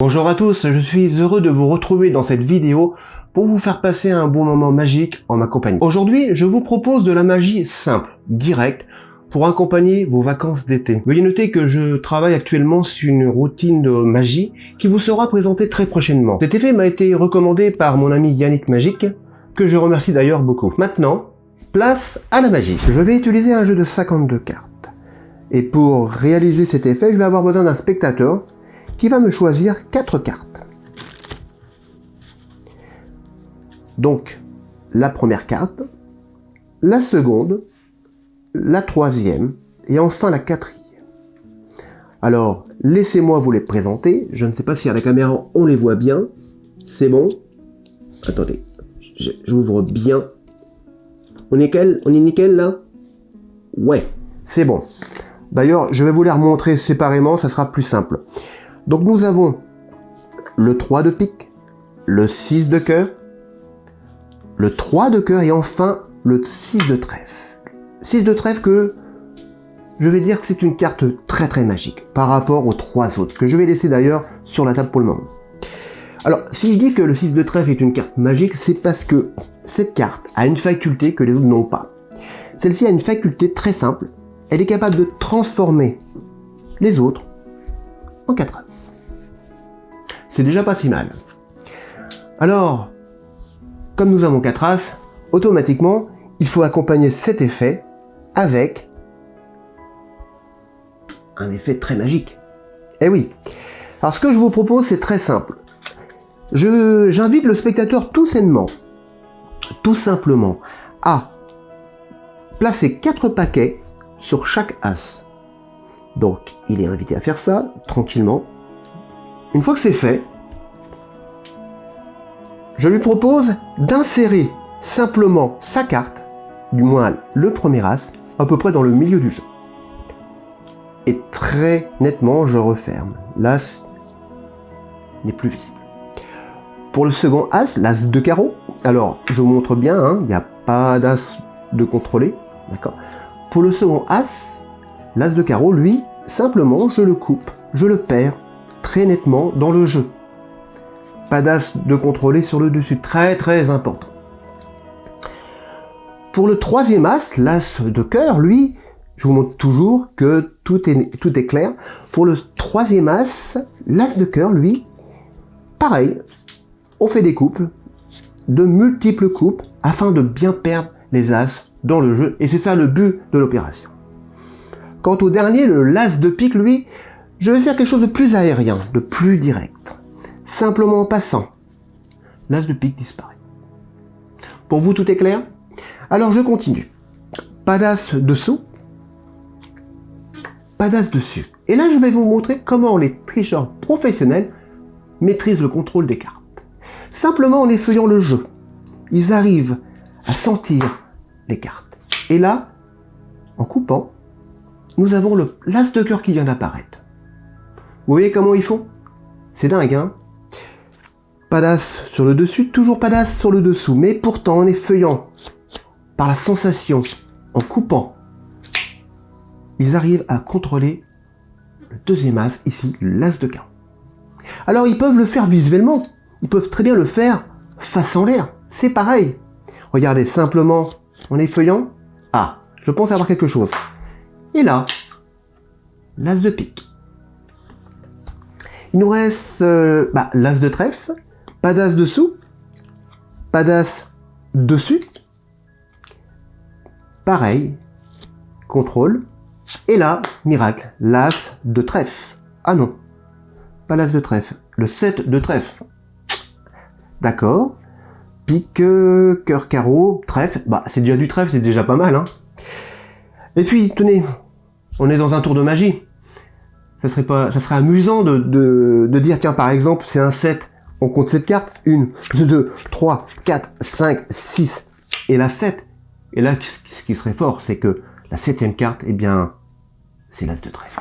Bonjour à tous, je suis heureux de vous retrouver dans cette vidéo pour vous faire passer un bon moment magique en ma compagnie. Aujourd'hui, je vous propose de la magie simple, directe, pour accompagner vos vacances d'été. Veuillez noter que je travaille actuellement sur une routine de magie qui vous sera présentée très prochainement. Cet effet m'a été recommandé par mon ami Yannick Magique, que je remercie d'ailleurs beaucoup. Maintenant, place à la magie. Je vais utiliser un jeu de 52 cartes. Et pour réaliser cet effet, je vais avoir besoin d'un spectateur qui va me choisir quatre cartes. Donc, la première carte, la seconde, la troisième, et enfin la quatrième. Alors, laissez-moi vous les présenter. Je ne sais pas si à la caméra on les voit bien. C'est bon? Attendez, j'ouvre bien. On est, nickel, on est nickel là? Ouais, c'est bon. D'ailleurs, je vais vous les remontrer séparément, ça sera plus simple. Donc nous avons le 3 de pique, le 6 de cœur, le 3 de cœur et enfin le 6 de trèfle. 6 de trèfle que je vais dire que c'est une carte très très magique par rapport aux trois autres, que je vais laisser d'ailleurs sur la table pour le moment. Alors, si je dis que le 6 de trèfle est une carte magique, c'est parce que cette carte a une faculté que les autres n'ont pas. Celle-ci a une faculté très simple, elle est capable de transformer les autres en 4 As. C'est déjà pas si mal. Alors, comme nous avons 4 As, automatiquement, il faut accompagner cet effet avec un effet très magique. Eh oui. Alors ce que je vous propose, c'est très simple. J'invite le spectateur tout sainement, tout simplement, à placer 4 paquets sur chaque As. Donc, il est invité à faire ça, tranquillement. Une fois que c'est fait, je lui propose d'insérer simplement sa carte, du moins le premier as, à peu près dans le milieu du jeu. Et très nettement, je referme. L'as n'est plus visible. Pour le second as, l'as de carreau, alors je vous montre bien, hein, il n'y a pas d'as de contrôler, d'accord Pour le second as, L'As de carreau, lui, simplement, je le coupe, je le perds très nettement dans le jeu. Pas d'As de contrôler sur le dessus, très très important. Pour le troisième As, l'As de cœur, lui, je vous montre toujours que tout est, tout est clair. Pour le troisième As, l'As de cœur, lui, pareil, on fait des coupes, de multiples coupes, afin de bien perdre les As dans le jeu. Et c'est ça le but de l'opération. Quant au dernier, le las de pique, lui, je vais faire quelque chose de plus aérien, de plus direct. Simplement en passant. L'as de pique disparaît. Pour vous, tout est clair? Alors je continue. Pas d'as dessous, pas d'as dessus. Et là, je vais vous montrer comment les tricheurs professionnels maîtrisent le contrôle des cartes. Simplement en effeuillant le jeu. Ils arrivent à sentir les cartes. Et là, en coupant, nous avons le l'as de cœur qui vient d'apparaître. Vous voyez comment ils font? C'est dingue, hein? Pas d'as sur le dessus, toujours pas d'as sur le dessous, mais pourtant en effeuillant, par la sensation, en coupant, ils arrivent à contrôler le deuxième as, ici, l'as de carreau. Alors ils peuvent le faire visuellement, ils peuvent très bien le faire face en l'air, c'est pareil. Regardez simplement en effeuillant, ah, je pense avoir quelque chose. Et là, l'as de pique. Il nous reste euh, bah, l'as de trèfle, pas d'as dessous, pas d'as dessus. Pareil, contrôle. Et là, miracle, l'as de trèfle. Ah non, pas l'as de trèfle, le 7 de trèfle. D'accord. Pique, cœur, carreau, trèfle. Bah, c'est déjà du trèfle, c'est déjà pas mal, hein. Et puis, tenez, on est dans un tour de magie. Ça serait pas, ça serait amusant de, de, dire, tiens, par exemple, c'est un 7, on compte cette carte, 1, 2, 3, 4, 5, 6, et la 7. Et là, ce qui serait fort, c'est que la septième carte, eh bien, c'est l'as de trèfle.